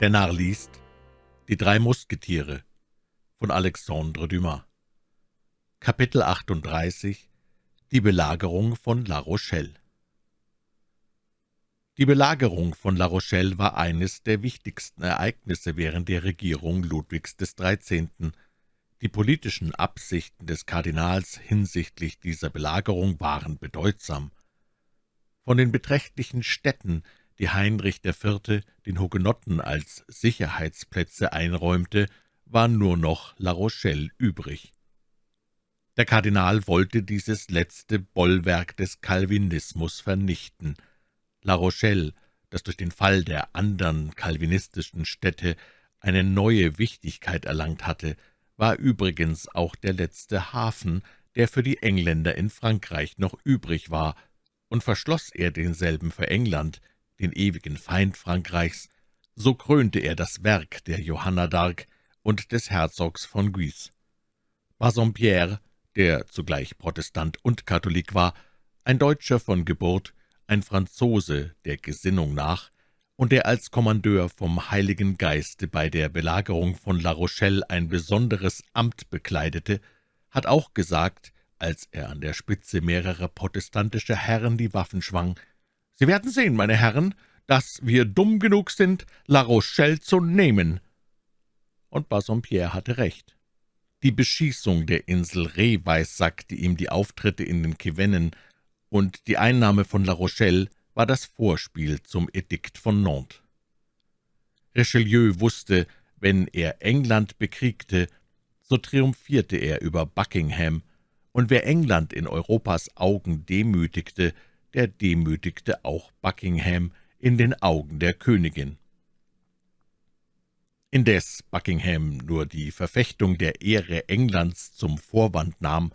Der Narr liest Die drei Musketiere von Alexandre Dumas Kapitel 38 Die Belagerung von La Rochelle Die Belagerung von La Rochelle war eines der wichtigsten Ereignisse während der Regierung Ludwigs XIII. Die politischen Absichten des Kardinals hinsichtlich dieser Belagerung waren bedeutsam. Von den beträchtlichen Städten, die Heinrich IV. den Hugenotten als Sicherheitsplätze einräumte, war nur noch La Rochelle übrig. Der Kardinal wollte dieses letzte Bollwerk des Calvinismus vernichten. La Rochelle, das durch den Fall der andern calvinistischen Städte eine neue Wichtigkeit erlangt hatte, war übrigens auch der letzte Hafen, der für die Engländer in Frankreich noch übrig war, und verschloss er denselben für England, den ewigen Feind Frankreichs, so krönte er das Werk der Johanna d'Arc und des Herzogs von Guise. Bassompierre, der zugleich Protestant und Katholik war, ein Deutscher von Geburt, ein Franzose der Gesinnung nach, und der als Kommandeur vom Heiligen Geiste bei der Belagerung von La Rochelle ein besonderes Amt bekleidete, hat auch gesagt, als er an der Spitze mehrerer protestantischer Herren die Waffen schwang, »Sie werden sehen, meine Herren, dass wir dumm genug sind, La Rochelle zu nehmen.« Und Bassompierre hatte recht. Die Beschießung der Insel Ré weissackte ihm die Auftritte in den Cevennen, und die Einnahme von La Rochelle war das Vorspiel zum Edikt von Nantes. Richelieu wusste, wenn er England bekriegte, so triumphierte er über Buckingham, und wer England in Europas Augen demütigte, der demütigte auch Buckingham in den Augen der Königin. Indes Buckingham nur die Verfechtung der Ehre Englands zum Vorwand nahm,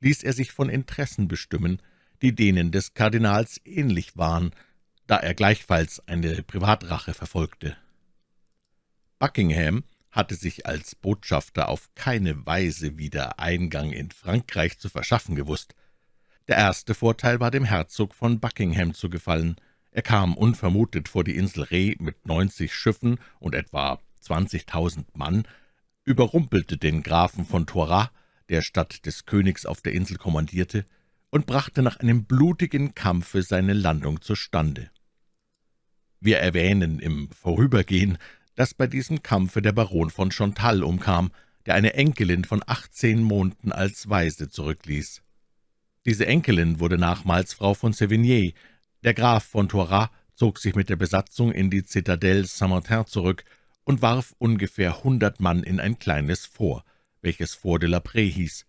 ließ er sich von Interessen bestimmen, die denen des Kardinals ähnlich waren, da er gleichfalls eine Privatrache verfolgte. Buckingham hatte sich als Botschafter auf keine Weise wieder Eingang in Frankreich zu verschaffen gewusst. Der erste Vorteil war dem Herzog von Buckingham zu gefallen. Er kam unvermutet vor die Insel Reh mit neunzig Schiffen und etwa zwanzigtausend Mann, überrumpelte den Grafen von Toiras, der statt des Königs auf der Insel kommandierte, und brachte nach einem blutigen Kampfe seine Landung zustande. Wir erwähnen im Vorübergehen, dass bei diesem Kampfe der Baron von Chantal umkam, der eine Enkelin von achtzehn Monaten als Waise zurückließ. Diese Enkelin wurde nachmals Frau von Sévigné. Der Graf von Toiras zog sich mit der Besatzung in die Citadelle Saint-Martin zurück und warf ungefähr hundert Mann in ein kleines Fort, welches Fort de la Prée hieß.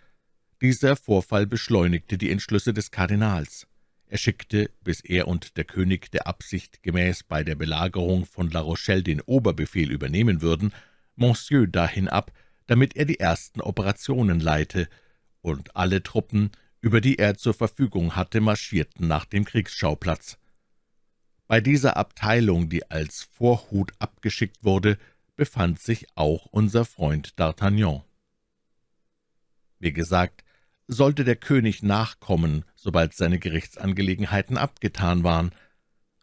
Dieser Vorfall beschleunigte die Entschlüsse des Kardinals. Er schickte, bis er und der König der Absicht gemäß bei der Belagerung von La Rochelle den Oberbefehl übernehmen würden, Monsieur dahin ab, damit er die ersten Operationen leite, und alle Truppen, über die er zur Verfügung hatte, marschierten nach dem Kriegsschauplatz. Bei dieser Abteilung, die als Vorhut abgeschickt wurde, befand sich auch unser Freund D'Artagnan. Wie gesagt, sollte der König nachkommen, sobald seine Gerichtsangelegenheiten abgetan waren.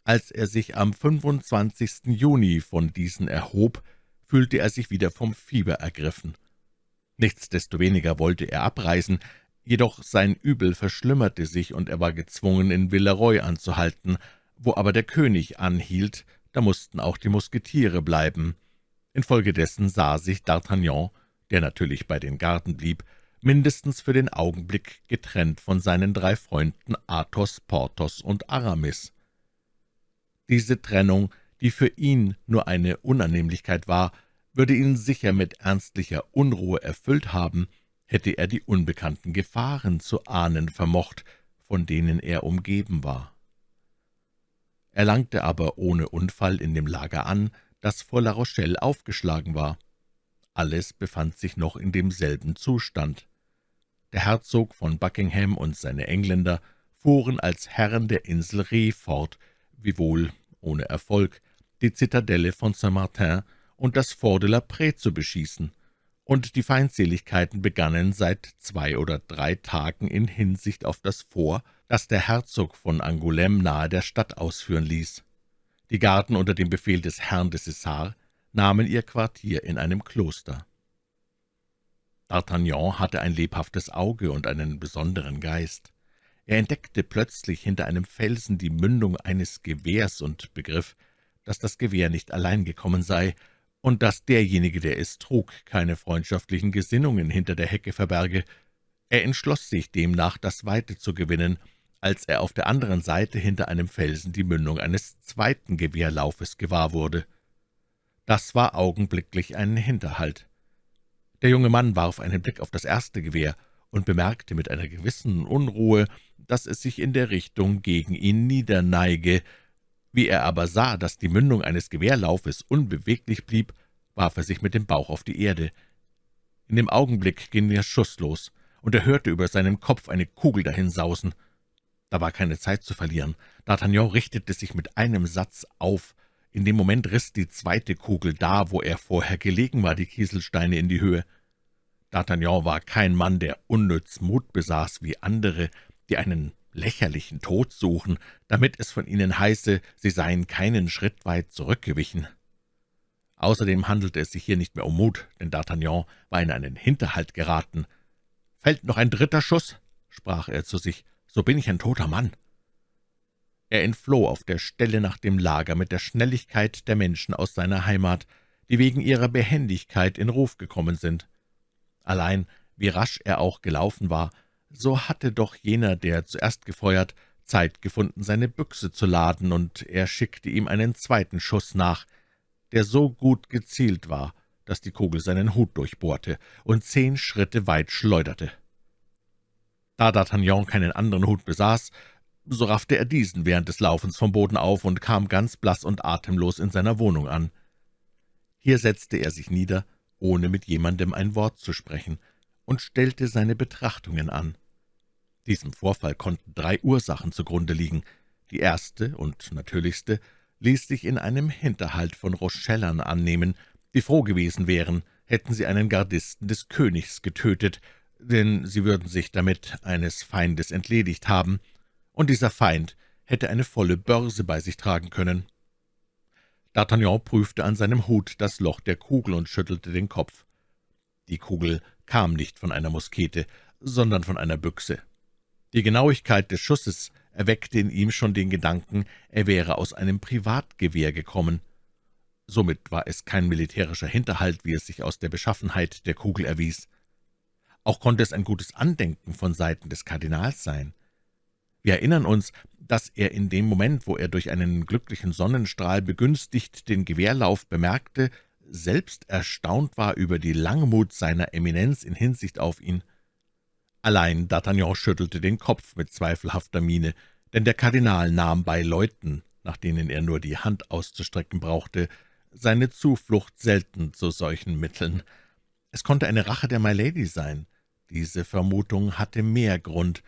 Als er sich am 25. Juni von diesen erhob, fühlte er sich wieder vom Fieber ergriffen. Nichtsdestoweniger wollte er abreisen, jedoch sein Übel verschlimmerte sich, und er war gezwungen, in Villeroy anzuhalten. Wo aber der König anhielt, da mussten auch die Musketiere bleiben. Infolgedessen sah sich D'Artagnan, der natürlich bei den Garden blieb, mindestens für den Augenblick getrennt von seinen drei Freunden Athos, Porthos und Aramis. Diese Trennung, die für ihn nur eine Unannehmlichkeit war, würde ihn sicher mit ernstlicher Unruhe erfüllt haben, hätte er die unbekannten Gefahren zu ahnen vermocht, von denen er umgeben war. Er langte aber ohne Unfall in dem Lager an, das vor La Rochelle aufgeschlagen war. Alles befand sich noch in demselben Zustand. Der Herzog von Buckingham und seine Engländer fuhren als Herren der Insel Reh fort, wiewohl ohne Erfolg, die Zitadelle von Saint-Martin und das Fort de la Prée zu beschießen, und die Feindseligkeiten begannen seit zwei oder drei Tagen in Hinsicht auf das Fort, das der Herzog von Angoulême nahe der Stadt ausführen ließ. Die Garden unter dem Befehl des Herrn de Cessar nahmen ihr Quartier in einem Kloster. D'Artagnan hatte ein lebhaftes Auge und einen besonderen Geist. Er entdeckte plötzlich hinter einem Felsen die Mündung eines Gewehrs und begriff, dass das Gewehr nicht allein gekommen sei und dass derjenige, der es trug, keine freundschaftlichen Gesinnungen hinter der Hecke verberge. Er entschloss sich demnach, das Weite zu gewinnen, als er auf der anderen Seite hinter einem Felsen die Mündung eines zweiten Gewehrlaufes gewahr wurde. Das war augenblicklich ein Hinterhalt. Der junge Mann warf einen Blick auf das erste Gewehr und bemerkte mit einer gewissen Unruhe, dass es sich in der Richtung gegen ihn niederneige. Wie er aber sah, dass die Mündung eines Gewehrlaufes unbeweglich blieb, warf er sich mit dem Bauch auf die Erde. In dem Augenblick ging der Schuss los, und er hörte über seinem Kopf eine Kugel dahinsausen. Da war keine Zeit zu verlieren. D'Artagnan richtete sich mit einem Satz auf. In dem Moment riss die zweite Kugel da, wo er vorher gelegen war, die Kieselsteine in die Höhe. D'Artagnan war kein Mann, der unnütz Mut besaß wie andere, die einen lächerlichen Tod suchen, damit es von ihnen heiße, sie seien keinen Schritt weit zurückgewichen. Außerdem handelte es sich hier nicht mehr um Mut, denn D'Artagnan war in einen Hinterhalt geraten. »Fällt noch ein dritter Schuss?« sprach er zu sich. »So bin ich ein toter Mann.« Er entfloh auf der Stelle nach dem Lager mit der Schnelligkeit der Menschen aus seiner Heimat, die wegen ihrer Behendigkeit in Ruf gekommen sind. Allein, wie rasch er auch gelaufen war, so hatte doch jener, der zuerst gefeuert, Zeit gefunden, seine Büchse zu laden, und er schickte ihm einen zweiten Schuss nach, der so gut gezielt war, dass die Kugel seinen Hut durchbohrte und zehn Schritte weit schleuderte. Da D'Artagnan keinen anderen Hut besaß, so raffte er diesen während des Laufens vom Boden auf und kam ganz blass und atemlos in seiner Wohnung an. Hier setzte er sich nieder, ohne mit jemandem ein Wort zu sprechen, und stellte seine Betrachtungen an. Diesem Vorfall konnten drei Ursachen zugrunde liegen. Die erste und natürlichste ließ sich in einem Hinterhalt von Rochellern annehmen, die froh gewesen wären, hätten sie einen Gardisten des Königs getötet, denn sie würden sich damit eines Feindes entledigt haben, und dieser Feind hätte eine volle Börse bei sich tragen können. D'Artagnan prüfte an seinem Hut das Loch der Kugel und schüttelte den Kopf. Die Kugel kam nicht von einer Muskete, sondern von einer Büchse. Die Genauigkeit des Schusses erweckte in ihm schon den Gedanken, er wäre aus einem Privatgewehr gekommen. Somit war es kein militärischer Hinterhalt, wie es sich aus der Beschaffenheit der Kugel erwies. Auch konnte es ein gutes Andenken von Seiten des Kardinals sein. Wir erinnern uns, dass er in dem Moment, wo er durch einen glücklichen Sonnenstrahl begünstigt den Gewehrlauf bemerkte, selbst erstaunt war über die Langmut seiner Eminenz in Hinsicht auf ihn. Allein D'Artagnan schüttelte den Kopf mit zweifelhafter Miene, denn der Kardinal nahm bei Leuten, nach denen er nur die Hand auszustrecken brauchte, seine Zuflucht selten zu solchen Mitteln. Es konnte eine Rache der My Lady sein. Diese Vermutung hatte mehr Grund.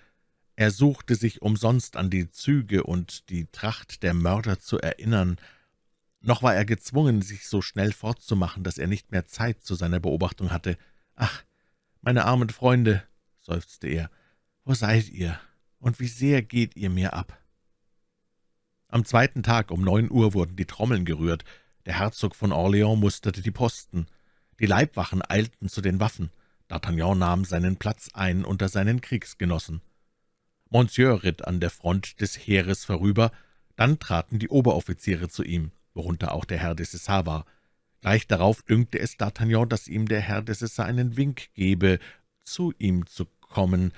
Er suchte sich umsonst an die Züge und die Tracht der Mörder zu erinnern. Noch war er gezwungen, sich so schnell fortzumachen, dass er nicht mehr Zeit zu seiner Beobachtung hatte. »Ach, meine armen Freunde«, seufzte er, »wo seid ihr, und wie sehr geht ihr mir ab?« Am zweiten Tag um neun Uhr wurden die Trommeln gerührt, der Herzog von Orleans musterte die Posten, die Leibwachen eilten zu den Waffen, D'Artagnan nahm seinen Platz ein unter seinen Kriegsgenossen. Monsieur ritt an der Front des Heeres vorüber, dann traten die Oberoffiziere zu ihm, worunter auch der Herr de Cessar war. Gleich darauf dünkte es D'Artagnan, dass ihm der Herr de Cessar einen Wink gebe, zu ihm zu kommen.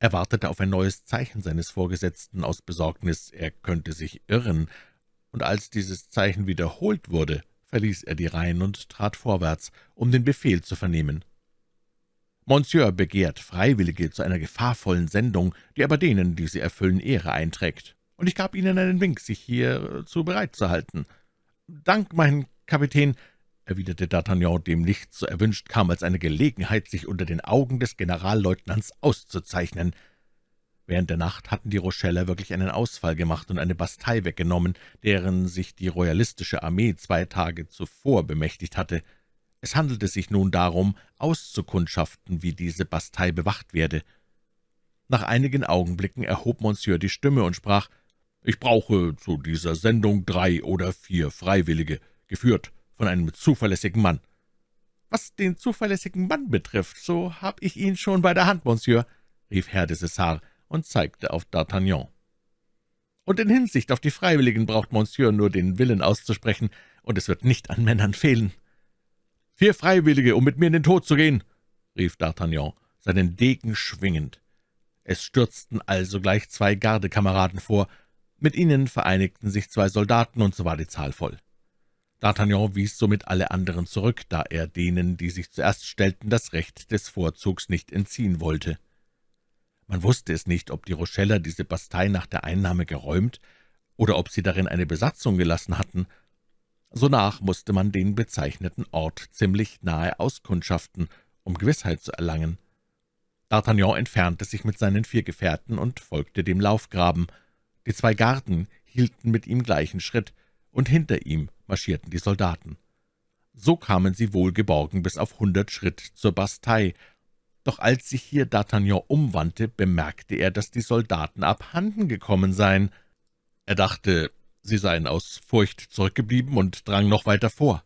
Er wartete auf ein neues Zeichen seines Vorgesetzten aus Besorgnis, er könnte sich irren, und als dieses Zeichen wiederholt wurde, verließ er die Reihen und trat vorwärts, um den Befehl zu vernehmen. »Monsieur begehrt Freiwillige zu einer gefahrvollen Sendung, die aber denen, die sie erfüllen, Ehre einträgt, und ich gab Ihnen einen Wink, sich hierzu bereit zu halten. Dank, mein Kapitän, erwiderte D'Artagnan, dem nichts so erwünscht kam als eine Gelegenheit, sich unter den Augen des Generalleutnants auszuzeichnen. Während der Nacht hatten die Rocheller wirklich einen Ausfall gemacht und eine Bastei weggenommen, deren sich die royalistische Armee zwei Tage zuvor bemächtigt hatte. Es handelte sich nun darum, auszukundschaften, wie diese Bastei bewacht werde. Nach einigen Augenblicken erhob Monsieur die Stimme und sprach, »Ich brauche zu dieser Sendung drei oder vier Freiwillige, geführt von einem zuverlässigen Mann.« »Was den zuverlässigen Mann betrifft, so habe ich ihn schon bei der Hand, Monsieur«, rief Herr de Cessar und zeigte auf D'Artagnan. »Und in Hinsicht auf die Freiwilligen braucht Monsieur nur den Willen auszusprechen, und es wird nicht an Männern fehlen.« »Vier Freiwillige, um mit mir in den Tod zu gehen«, rief D'Artagnan, seinen Degen schwingend. Es stürzten also gleich zwei Gardekameraden vor, mit ihnen vereinigten sich zwei Soldaten, und so war die Zahl voll. D'Artagnan wies somit alle anderen zurück, da er denen, die sich zuerst stellten, das Recht des Vorzugs nicht entziehen wollte. Man wusste es nicht, ob die Rocheller diese Bastei nach der Einnahme geräumt oder ob sie darin eine Besatzung gelassen hatten. Sonach musste man den bezeichneten Ort ziemlich nahe auskundschaften, um Gewissheit zu erlangen. D'Artagnan entfernte sich mit seinen vier Gefährten und folgte dem Laufgraben. Die zwei Garden hielten mit ihm gleichen Schritt, und hinter ihm marschierten die Soldaten. So kamen sie wohlgeborgen bis auf hundert Schritt zur Bastei, doch als sich hier D'Artagnan umwandte, bemerkte er, dass die Soldaten abhanden gekommen seien. Er dachte, sie seien aus Furcht zurückgeblieben und drang noch weiter vor.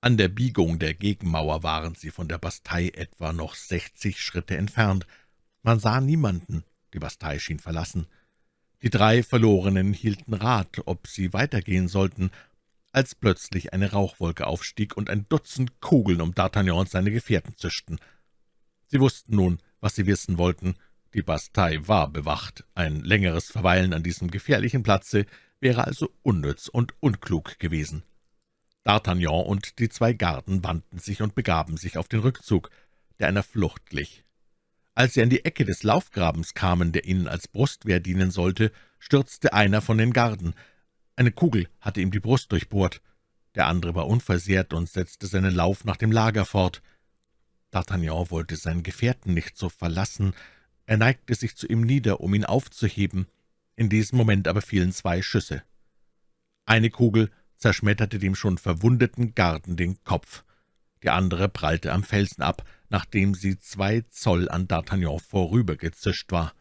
An der Biegung der Gegenmauer waren sie von der Bastei etwa noch sechzig Schritte entfernt. Man sah niemanden, die Bastei schien verlassen. Die drei Verlorenen hielten Rat, ob sie weitergehen sollten, als plötzlich eine Rauchwolke aufstieg und ein Dutzend Kugeln um D'Artagnan und seine Gefährten zischten. Sie wussten nun, was sie wissen wollten. Die Bastei war bewacht. Ein längeres Verweilen an diesem gefährlichen Platze wäre also unnütz und unklug gewesen. D'Artagnan und die zwei Garden wandten sich und begaben sich auf den Rückzug, der einer Flucht glich. Als sie an die Ecke des Laufgrabens kamen, der ihnen als Brustwehr dienen sollte, stürzte einer von den Garden. Eine Kugel hatte ihm die Brust durchbohrt. Der andere war unversehrt und setzte seinen Lauf nach dem Lager fort. D'Artagnan wollte seinen Gefährten nicht so verlassen. Er neigte sich zu ihm nieder, um ihn aufzuheben. In diesem Moment aber fielen zwei Schüsse. Eine Kugel zerschmetterte dem schon verwundeten Garden den Kopf. Die andere prallte am Felsen ab, nachdem sie zwei Zoll an D'Artagnan vorübergezischt war.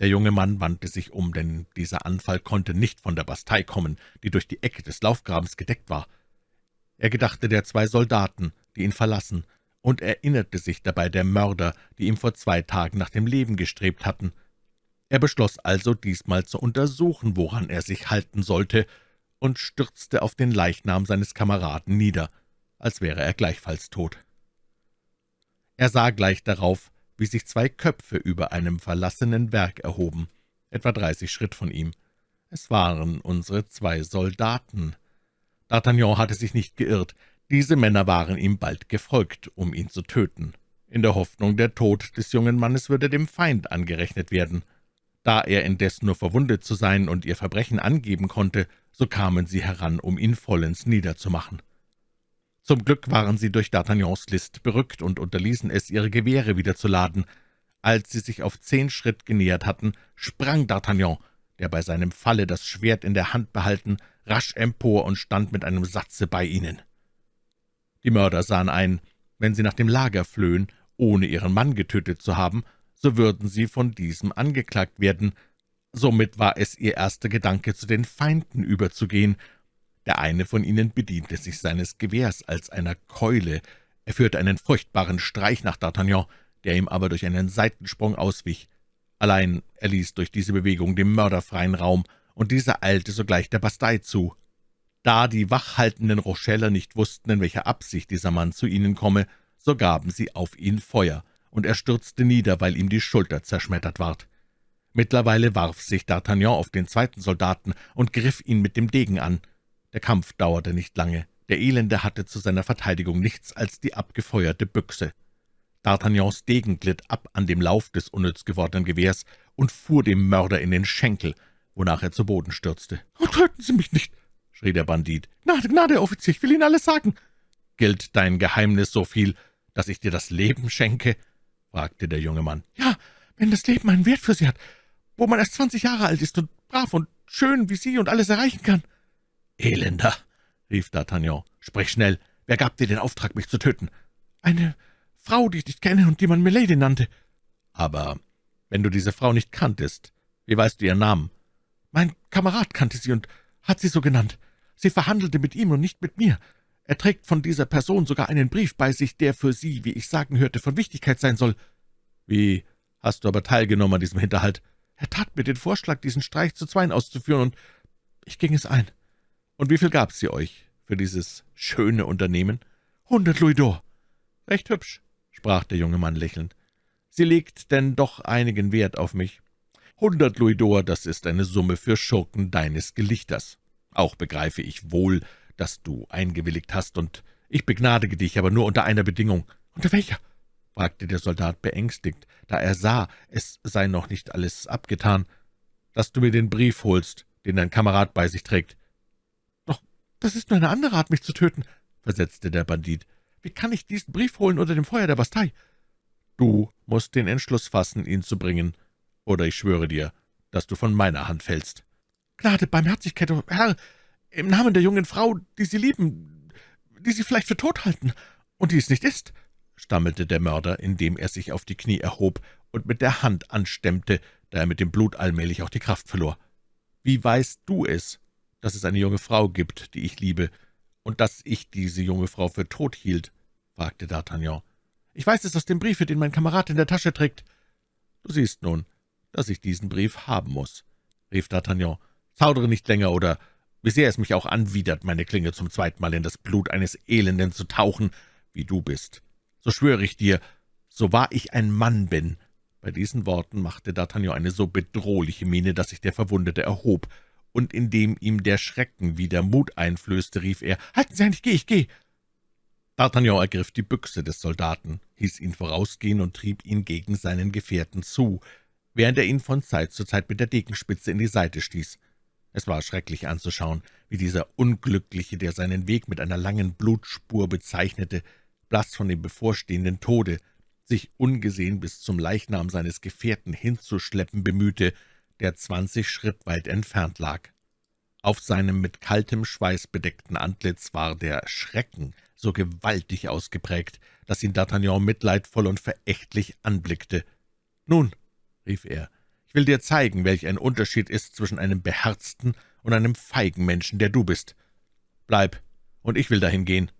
Der junge Mann wandte sich um, denn dieser Anfall konnte nicht von der Bastei kommen, die durch die Ecke des Laufgrabens gedeckt war. Er gedachte der zwei Soldaten, die ihn verlassen, und erinnerte sich dabei der Mörder, die ihm vor zwei Tagen nach dem Leben gestrebt hatten. Er beschloss also, diesmal zu untersuchen, woran er sich halten sollte, und stürzte auf den Leichnam seines Kameraden nieder, als wäre er gleichfalls tot. Er sah gleich darauf, wie sich zwei Köpfe über einem verlassenen Werk erhoben, etwa dreißig Schritt von ihm. Es waren unsere zwei Soldaten. D'Artagnan hatte sich nicht geirrt. Diese Männer waren ihm bald gefolgt, um ihn zu töten, in der Hoffnung, der Tod des jungen Mannes würde dem Feind angerechnet werden. Da er indes nur verwundet zu sein und ihr Verbrechen angeben konnte, so kamen sie heran, um ihn vollends niederzumachen. Zum Glück waren sie durch D'Artagnans List berückt und unterließen es, ihre Gewehre wieder zu laden. Als sie sich auf zehn Schritt genähert hatten, sprang D'Artagnan, der bei seinem Falle das Schwert in der Hand behalten, rasch empor und stand mit einem Satze bei ihnen. Die Mörder sahen ein, wenn sie nach dem Lager flöhen, ohne ihren Mann getötet zu haben, so würden sie von diesem angeklagt werden. Somit war es ihr erster Gedanke, zu den Feinden überzugehen. Der eine von ihnen bediente sich seines Gewehrs als einer Keule. Er führte einen furchtbaren Streich nach D'Artagnan, der ihm aber durch einen Seitensprung auswich. Allein er ließ durch diese Bewegung dem Mörder freien Raum, und dieser eilte sogleich der Bastei zu. Da die wachhaltenden Rocheller nicht wussten, in welcher Absicht dieser Mann zu ihnen komme, so gaben sie auf ihn Feuer, und er stürzte nieder, weil ihm die Schulter zerschmettert ward. Mittlerweile warf sich D'Artagnan auf den zweiten Soldaten und griff ihn mit dem Degen an. Der Kampf dauerte nicht lange. Der Elende hatte zu seiner Verteidigung nichts als die abgefeuerte Büchse. D'Artagnans Degen glitt ab an dem Lauf des unnütz gewordenen Gewehrs und fuhr dem Mörder in den Schenkel, wonach er zu Boden stürzte. »Oh, töten Sie mich nicht!« schrie der Bandit. »Gnade, Gnade, Offizier, ich will Ihnen alles sagen.« »Gilt dein Geheimnis so viel, dass ich dir das Leben schenke?« fragte der junge Mann. »Ja, wenn das Leben einen Wert für Sie hat, wo man erst zwanzig Jahre alt ist und brav und schön wie Sie und alles erreichen kann.« »Elender«, rief D'Artagnan, »sprich schnell, wer gab dir den Auftrag, mich zu töten?« »Eine Frau, die ich nicht kenne und die man Milady nannte.« »Aber wenn du diese Frau nicht kanntest, wie weißt du ihren Namen?« »Mein Kamerad kannte sie und hat sie so genannt. Sie verhandelte mit ihm und nicht mit mir. Er trägt von dieser Person sogar einen Brief bei sich, der für Sie, wie ich sagen hörte, von Wichtigkeit sein soll.« »Wie hast du aber teilgenommen an diesem Hinterhalt?« »Er tat mir den Vorschlag, diesen Streich zu zweien auszuführen, und ich ging es ein.« »Und wie viel gab sie euch für dieses schöne Unternehmen?« »Hundert Louis d'Or.« »Recht hübsch«, sprach der junge Mann lächelnd. »Sie legt denn doch einigen Wert auf mich.« »Hundert Louis d'Or, das ist eine Summe für Schurken deines Gelichters. Auch begreife ich wohl, dass du eingewilligt hast, und ich begnadige dich, aber nur unter einer Bedingung.« »Unter welcher?« fragte der Soldat beängstigt, da er sah, es sei noch nicht alles abgetan, »dass du mir den Brief holst, den dein Kamerad bei sich trägt.« »Doch das ist nur eine andere Art, mich zu töten«, versetzte der Bandit. »Wie kann ich diesen Brief holen unter dem Feuer der Bastei?« »Du musst den Entschluss fassen, ihn zu bringen, oder ich schwöre dir, dass du von meiner Hand fällst.« »Gnade, Barmherzigkeit, Herr, im Namen der jungen Frau, die Sie lieben, die Sie vielleicht für tot halten, und die es nicht ist«, stammelte der Mörder, indem er sich auf die Knie erhob und mit der Hand anstemmte, da er mit dem Blut allmählich auch die Kraft verlor. »Wie weißt du es, dass es eine junge Frau gibt, die ich liebe, und dass ich diese junge Frau für tot hielt?« fragte D'Artagnan. »Ich weiß es aus dem Briefe, den mein Kamerad in der Tasche trägt.« »Du siehst nun, dass ich diesen Brief haben muss«, rief D'Artagnan. »Zaudere nicht länger, oder wie sehr es mich auch anwidert, meine Klinge zum zweiten Mal in das Blut eines Elenden zu tauchen, wie du bist. So schwöre ich dir, so wahr ich ein Mann bin.« Bei diesen Worten machte D'Artagnan eine so bedrohliche Miene, dass sich der Verwundete erhob, und indem ihm der Schrecken wieder Mut einflößte, rief er, »Halten Sie ein, ich gehe, ich gehe!« D'Artagnan ergriff die Büchse des Soldaten, hieß ihn vorausgehen und trieb ihn gegen seinen Gefährten zu, während er ihn von Zeit zu Zeit mit der Degenspitze in die Seite stieß. Es war schrecklich anzuschauen, wie dieser Unglückliche, der seinen Weg mit einer langen Blutspur bezeichnete, blass von dem bevorstehenden Tode, sich ungesehen bis zum Leichnam seines Gefährten hinzuschleppen bemühte, der zwanzig Schritt weit entfernt lag. Auf seinem mit kaltem Schweiß bedeckten Antlitz war der Schrecken so gewaltig ausgeprägt, dass ihn D'Artagnan mitleidvoll und verächtlich anblickte. »Nun«, rief er, ich will dir zeigen, welch ein Unterschied ist zwischen einem beherzten und einem feigen Menschen, der du bist. Bleib, und ich will dahin gehen.«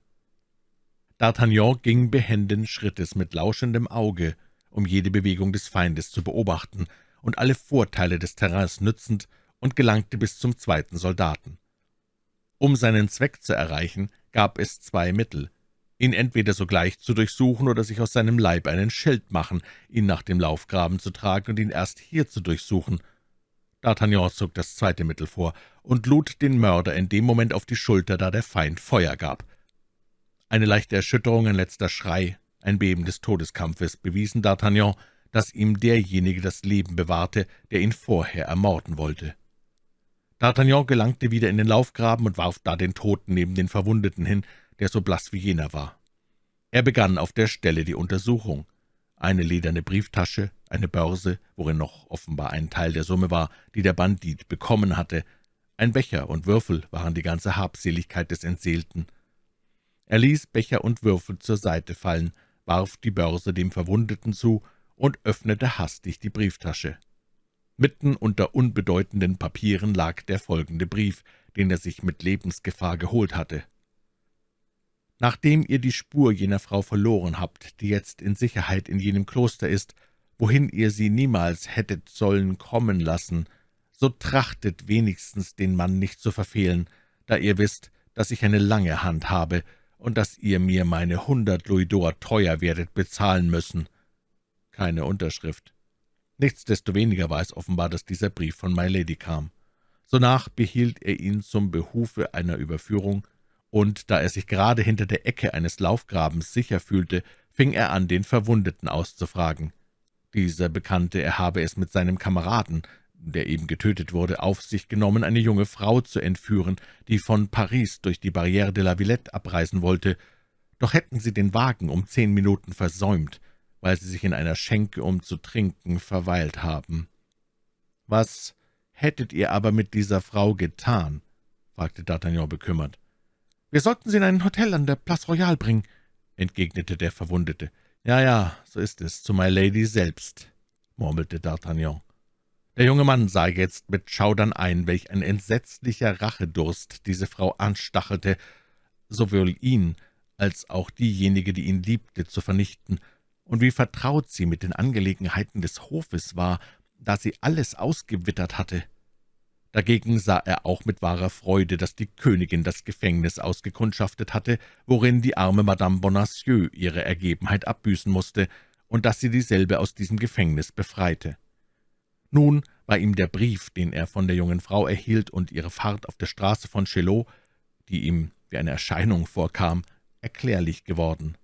D'Artagnan ging behenden Schrittes mit lauschendem Auge, um jede Bewegung des Feindes zu beobachten und alle Vorteile des Terrains nützend, und gelangte bis zum zweiten Soldaten. Um seinen Zweck zu erreichen, gab es zwei Mittel, ihn entweder sogleich zu durchsuchen oder sich aus seinem Leib einen Schild machen, ihn nach dem Laufgraben zu tragen und ihn erst hier zu durchsuchen. D'Artagnan zog das zweite Mittel vor und lud den Mörder in dem Moment auf die Schulter, da der Feind Feuer gab. Eine leichte Erschütterung, ein letzter Schrei, ein Beben des Todeskampfes bewiesen D'Artagnan, dass ihm derjenige das Leben bewahrte, der ihn vorher ermorden wollte. D'Artagnan gelangte wieder in den Laufgraben und warf da den Toten neben den Verwundeten hin, der so blass wie jener war. Er begann auf der Stelle die Untersuchung. Eine lederne Brieftasche, eine Börse, worin noch offenbar ein Teil der Summe war, die der Bandit bekommen hatte, ein Becher und Würfel waren die ganze Habseligkeit des Entseelten. Er ließ Becher und Würfel zur Seite fallen, warf die Börse dem Verwundeten zu und öffnete hastig die Brieftasche. Mitten unter unbedeutenden Papieren lag der folgende Brief, den er sich mit Lebensgefahr geholt hatte. Nachdem ihr die Spur jener Frau verloren habt, die jetzt in Sicherheit in jenem Kloster ist, wohin ihr sie niemals hättet sollen kommen lassen, so trachtet wenigstens den Mann nicht zu verfehlen, da ihr wisst, dass ich eine lange Hand habe und dass ihr mir meine hundert Louisdor teuer werdet bezahlen müssen. Keine Unterschrift. Nichtsdestoweniger war es offenbar, dass dieser Brief von My Lady kam. Sonach behielt er ihn zum Behufe einer Überführung, und da er sich gerade hinter der Ecke eines Laufgrabens sicher fühlte, fing er an, den Verwundeten auszufragen. Dieser bekannte, er habe es mit seinem Kameraden, der eben getötet wurde, auf sich genommen, eine junge Frau zu entführen, die von Paris durch die Barrière de la Villette abreisen wollte. Doch hätten sie den Wagen um zehn Minuten versäumt, weil sie sich in einer Schenke, um zu trinken, verweilt haben. »Was hättet ihr aber mit dieser Frau getan?« fragte D'Artagnan bekümmert. »Wir sollten sie in ein Hotel an der Place Royale bringen«, entgegnete der Verwundete. »Ja, ja, so ist es, zu My Lady selbst«, murmelte D'Artagnan. Der junge Mann sah jetzt mit Schaudern ein, welch ein entsetzlicher Rachedurst diese Frau anstachelte, sowohl ihn als auch diejenige, die ihn liebte, zu vernichten, und wie vertraut sie mit den Angelegenheiten des Hofes war, da sie alles ausgewittert hatte. Dagegen sah er auch mit wahrer Freude, dass die Königin das Gefängnis ausgekundschaftet hatte, worin die arme Madame Bonacieux ihre Ergebenheit abbüßen musste, und dass sie dieselbe aus diesem Gefängnis befreite. Nun war ihm der Brief, den er von der jungen Frau erhielt, und ihre Fahrt auf der Straße von Chelot, die ihm wie eine Erscheinung vorkam, erklärlich geworden.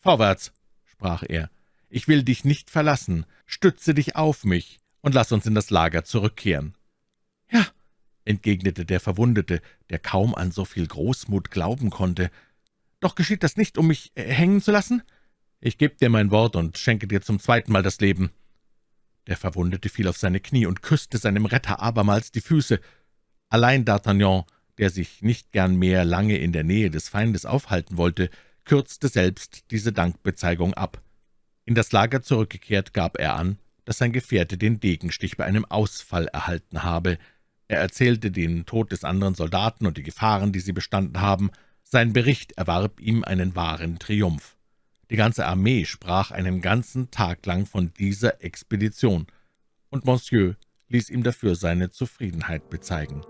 »Vorwärts«, sprach er, »ich will dich nicht verlassen, stütze dich auf mich und lass uns in das Lager zurückkehren.« »Ja«, entgegnete der Verwundete, der kaum an so viel Großmut glauben konnte, »doch geschieht das nicht, um mich äh, hängen zu lassen?« »Ich gebe dir mein Wort und schenke dir zum zweiten Mal das Leben.« Der Verwundete fiel auf seine Knie und küsste seinem Retter abermals die Füße. Allein D'Artagnan, der sich nicht gern mehr lange in der Nähe des Feindes aufhalten wollte, kürzte selbst diese Dankbezeigung ab. In das Lager zurückgekehrt, gab er an, dass sein Gefährte den Degenstich bei einem Ausfall erhalten habe. Er erzählte den Tod des anderen Soldaten und die Gefahren, die sie bestanden haben. Sein Bericht erwarb ihm einen wahren Triumph. Die ganze Armee sprach einen ganzen Tag lang von dieser Expedition, und Monsieur ließ ihm dafür seine Zufriedenheit bezeigen.